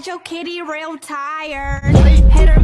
got your kitty real tired.